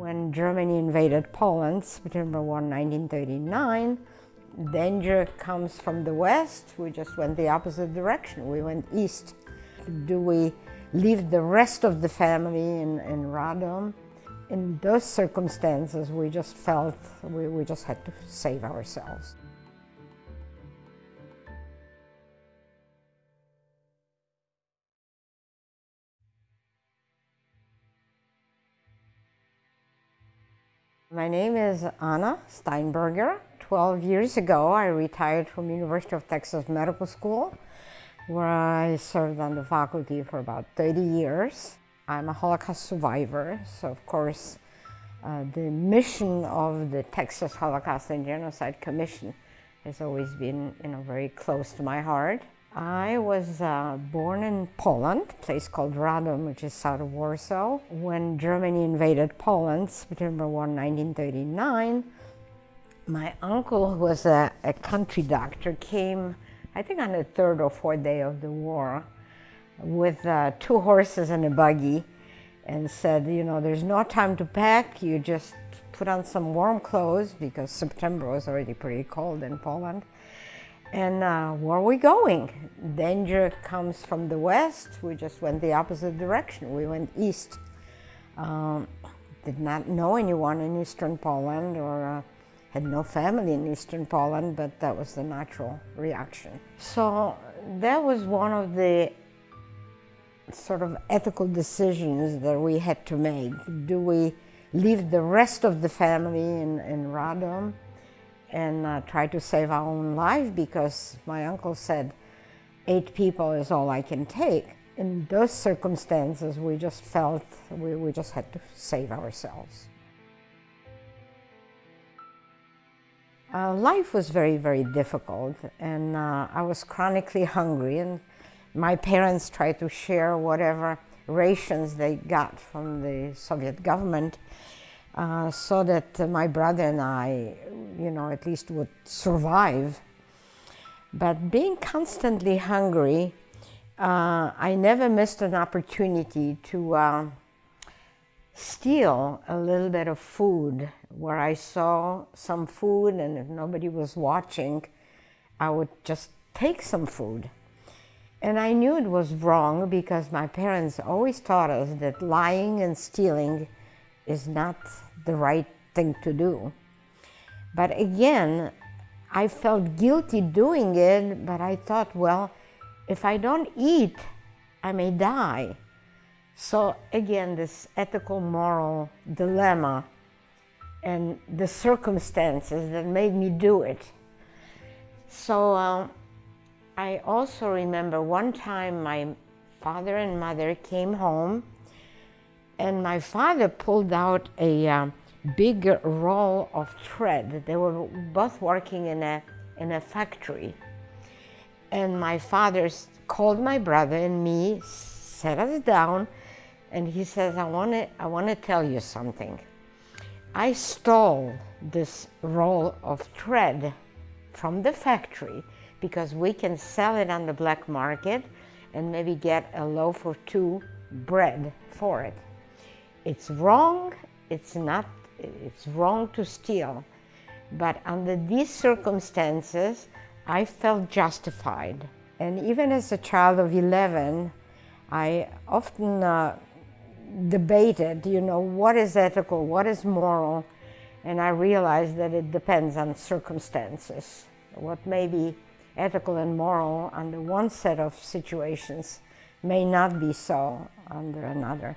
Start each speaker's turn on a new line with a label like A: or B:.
A: When Germany invaded Poland, September 1, 1939, danger comes from the west. We just went the opposite direction. We went east. Do we leave the rest of the family in, in Radom? In those circumstances, we just felt we, we just had to save ourselves. My name is Anna Steinberger. 12 years ago, I retired from University of Texas Medical School, where I served on the faculty for about 30 years. I'm a Holocaust survivor, so of course, uh, the mission of the Texas Holocaust and Genocide Commission has always been you know, very close to my heart. I was uh, born in Poland, a place called Radom, which is south of Warsaw. When Germany invaded Poland, September 1, 1939, my uncle, who was a, a country doctor, came, I think on the third or fourth day of the war, with uh, two horses and a buggy, and said, you know, there's no time to pack, you just put on some warm clothes, because September was already pretty cold in Poland, and uh, where are we going? Danger comes from the west. We just went the opposite direction. We went east. Um, did not know anyone in eastern Poland or uh, had no family in eastern Poland, but that was the natural reaction. So that was one of the sort of ethical decisions that we had to make. Do we leave the rest of the family in, in Radom and uh, try to save our own life because my uncle said eight people is all I can take. In those circumstances, we just felt we, we just had to save ourselves. Uh, life was very, very difficult and uh, I was chronically hungry and my parents tried to share whatever rations they got from the Soviet government uh, so that my brother and I, you know, at least would survive. But being constantly hungry, uh, I never missed an opportunity to uh, steal a little bit of food where I saw some food and if nobody was watching, I would just take some food. And I knew it was wrong because my parents always taught us that lying and stealing is not the right thing to do. But again, I felt guilty doing it, but I thought, well, if I don't eat, I may die. So again, this ethical moral dilemma and the circumstances that made me do it. So uh, I also remember one time my father and mother came home and my father pulled out a um, big roll of thread. They were both working in a, in a factory. And my father called my brother and me, sat us down, and he says, I want to I wanna tell you something. I stole this roll of thread from the factory because we can sell it on the black market and maybe get a loaf or two bread for it. It's wrong, it's not, it's wrong to steal. But under these circumstances, I felt justified. And even as a child of 11, I often uh, debated, you know, what is ethical, what is moral, and I realized that it depends on circumstances. What may be ethical and moral under one set of situations may not be so under another.